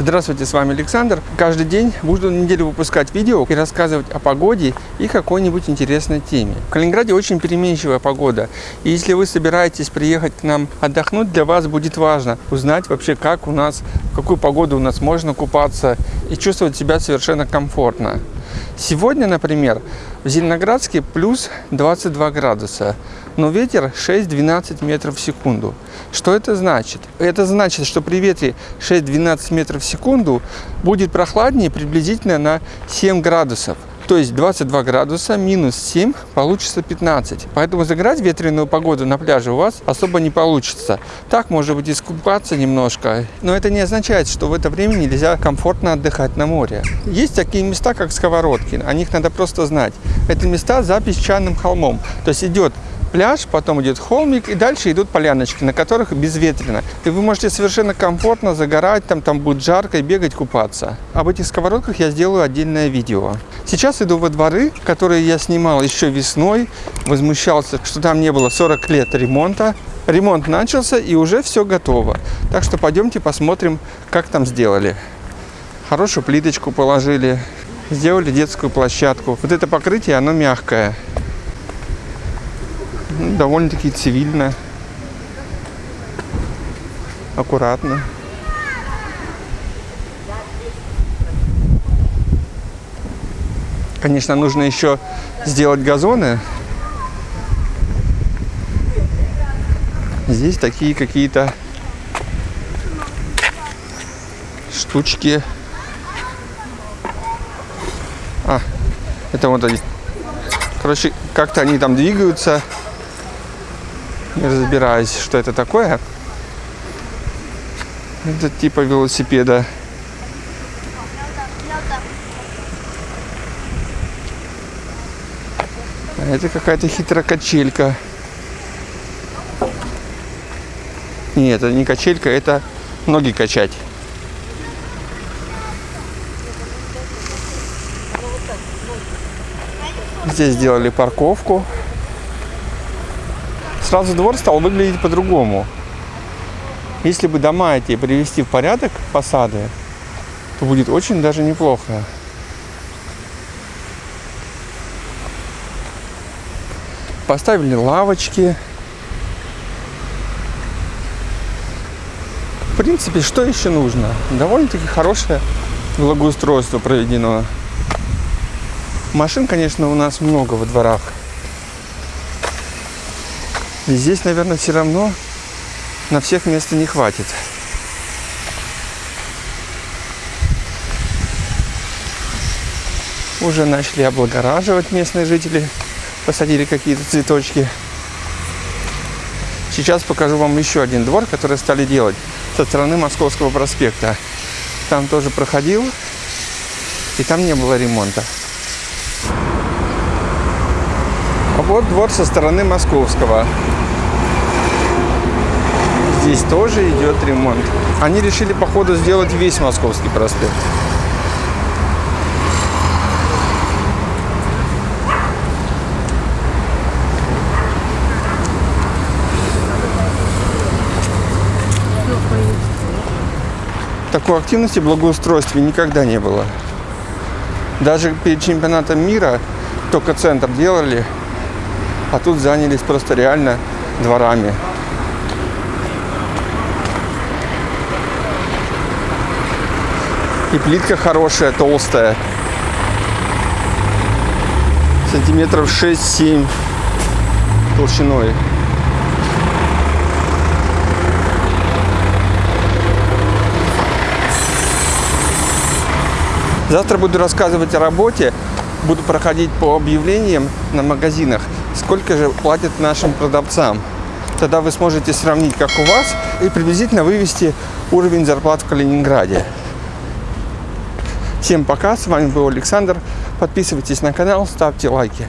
Здравствуйте, с вами Александр. Каждый день буду неделю выпускать видео и рассказывать о погоде и какой-нибудь интересной теме. В Калининграде очень переменчивая погода. И если вы собираетесь приехать к нам отдохнуть, для вас будет важно узнать вообще, как у нас, какую погоду у нас можно купаться и чувствовать себя совершенно комфортно. Сегодня, например, в Зеленоградске плюс 22 градуса, но ветер 6-12 метров в секунду. Что это значит? Это значит, что при ветре 6-12 метров в секунду будет прохладнее приблизительно на 7 градусов. То есть 22 градуса минус 7 получится 15. Поэтому загорать ветреную погоду на пляже у вас особо не получится. Так, может быть, искупаться немножко. Но это не означает, что в это время нельзя комфортно отдыхать на море. Есть такие места, как сковородки. О них надо просто знать. Это места за песчаным холмом. То есть идет пляж, потом идет холмик, и дальше идут поляночки, на которых безветренно. И вы можете совершенно комфортно загорать, там, там будет жарко, и бегать, купаться. Об этих сковородках я сделаю отдельное видео. Сейчас иду во дворы, которые я снимал еще весной, возмущался, что там не было 40 лет ремонта. Ремонт начался, и уже все готово. Так что пойдемте посмотрим, как там сделали. Хорошую плиточку положили, сделали детскую площадку. Вот это покрытие, оно мягкое довольно-таки цивильно, аккуратно. Конечно, нужно еще сделать газоны. Здесь такие какие-то штучки. А, это вот они. Короче, как-то они там двигаются не разбираюсь, что это такое. Это типа велосипеда. А это какая-то хитрая качелька. Нет, это не качелька, это ноги качать. Здесь сделали парковку сразу двор стал выглядеть по-другому. Если бы дома эти привести в порядок, фасады, то будет очень даже неплохо. Поставили лавочки. В принципе, что еще нужно? Довольно-таки хорошее благоустройство проведено. Машин, конечно, у нас много во дворах. И здесь, наверное, все равно на всех места не хватит. Уже начали облагораживать местные жители. Посадили какие-то цветочки. Сейчас покажу вам еще один двор, который стали делать со стороны Московского проспекта. Там тоже проходил, и там не было ремонта. А вот двор со стороны Московского. Здесь тоже идет ремонт. Они решили, походу, сделать весь Московский проспект. Такой активности благоустройстве никогда не было. Даже перед чемпионатом мира только центр делали, а тут занялись просто реально дворами. И плитка хорошая, толстая. Сантиметров 6-7 толщиной. Завтра буду рассказывать о работе, буду проходить по объявлениям на магазинах, сколько же платят нашим продавцам. Тогда вы сможете сравнить, как у вас, и приблизительно вывести уровень зарплат в Калининграде. Всем пока, с вами был Александр. Подписывайтесь на канал, ставьте лайки.